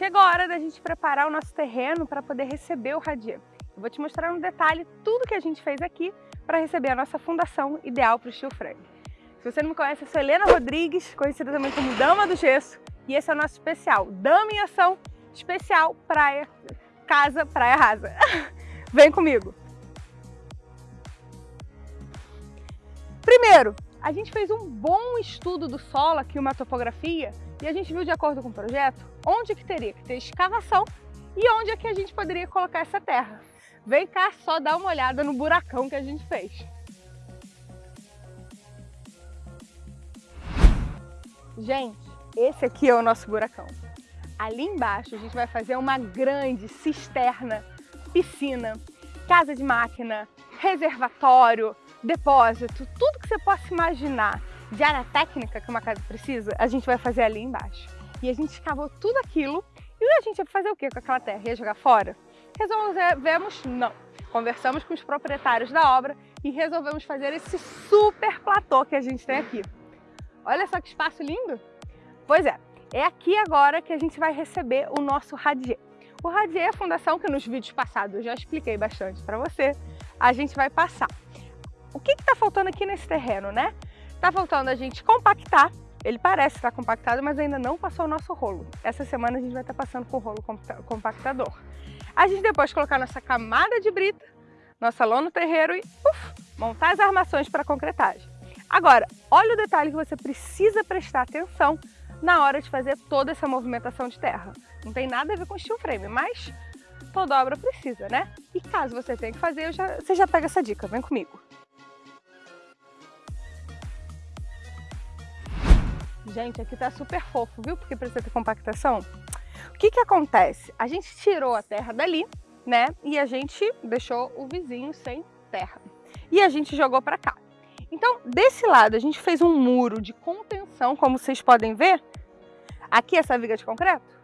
Chegou a hora da gente preparar o nosso terreno para poder receber o Radier. Eu vou te mostrar no detalhe tudo que a gente fez aqui para receber a nossa fundação ideal para o steel frame. Se você não me conhece, eu sou Helena Rodrigues, conhecida também como Dama do Gesso, e esse é o nosso especial, Dama em Ação, especial Praia, Casa, Praia Rasa. Vem comigo! Primeiro, a gente fez um bom estudo do solo aqui, uma topografia, e a gente viu de acordo com o projeto onde que teria que ter escavação e onde é que a gente poderia colocar essa terra. Vem cá só dar uma olhada no buracão que a gente fez. Gente, esse aqui é o nosso buracão. Ali embaixo a gente vai fazer uma grande cisterna, piscina, casa de máquina, reservatório, depósito, tudo que você possa imaginar de área técnica que uma casa precisa, a gente vai fazer ali embaixo. E a gente escavou tudo aquilo e a gente ia fazer o que com aquela terra? Ia jogar fora? Resolvemos não. Conversamos com os proprietários da obra e resolvemos fazer esse super platô que a gente tem aqui. Olha só que espaço lindo! Pois é, é aqui agora que a gente vai receber o nosso radier. O radier é a fundação que nos vídeos passados eu já expliquei bastante para você. A gente vai passar. O que está faltando aqui nesse terreno, né? Está faltando a gente compactar. Ele parece estar compactado, mas ainda não passou o nosso rolo. Essa semana a gente vai estar passando com o rolo compactador. A gente depois colocar nossa camada de brita, nossa lona no terreiro e uf, montar as armações para concretagem. Agora, olha o detalhe que você precisa prestar atenção na hora de fazer toda essa movimentação de terra. Não tem nada a ver com steel frame, mas toda obra precisa, né? E caso você tenha que fazer, já, você já pega essa dica, vem comigo. Gente, aqui tá super fofo, viu? Porque precisa ter compactação. O que que acontece? A gente tirou a terra dali, né? E a gente deixou o vizinho sem terra. E a gente jogou para cá. Então, desse lado, a gente fez um muro de contenção, como vocês podem ver. Aqui essa viga de concreto.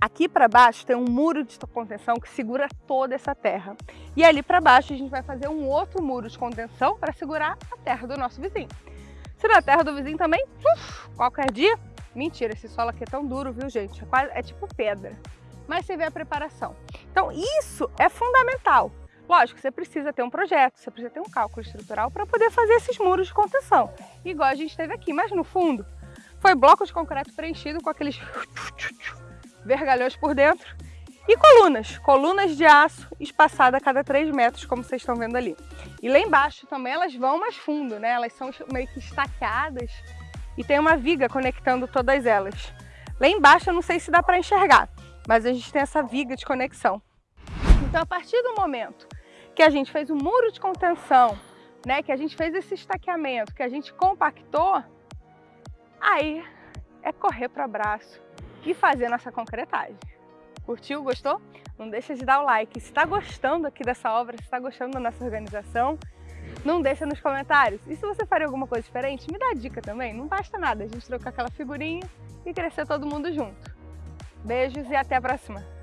Aqui para baixo tem um muro de contenção que segura toda essa terra. E ali para baixo a gente vai fazer um outro muro de contenção para segurar a terra do nosso vizinho. Se na terra do vizinho também, uf, qualquer dia, mentira, esse solo aqui é tão duro, viu gente? É, quase, é tipo pedra. Mas você vê a preparação. Então isso é fundamental. Lógico, você precisa ter um projeto, você precisa ter um cálculo estrutural para poder fazer esses muros de contenção. Igual a gente teve aqui, mas no fundo foi bloco de concreto preenchido com aqueles vergalhões por dentro e colunas, colunas de aço espaçadas a cada 3 metros, como vocês estão vendo ali. E lá embaixo também elas vão mais fundo, né? Elas são meio que estaqueadas e tem uma viga conectando todas elas. Lá embaixo eu não sei se dá para enxergar, mas a gente tem essa viga de conexão. Então a partir do momento que a gente fez o um muro de contenção, né, que a gente fez esse estaqueamento, que a gente compactou, aí é correr para o abraço e fazer nossa concretagem. Curtiu? Gostou? Não deixa de dar o like. Se está gostando aqui dessa obra, se está gostando da nossa organização, não deixa nos comentários. E se você faria alguma coisa diferente, me dá dica também. Não basta nada a gente trocar aquela figurinha e crescer todo mundo junto. Beijos e até a próxima!